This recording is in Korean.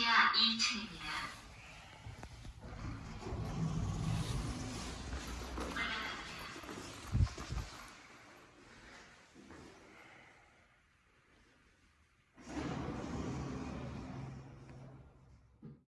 지하 2층입니다.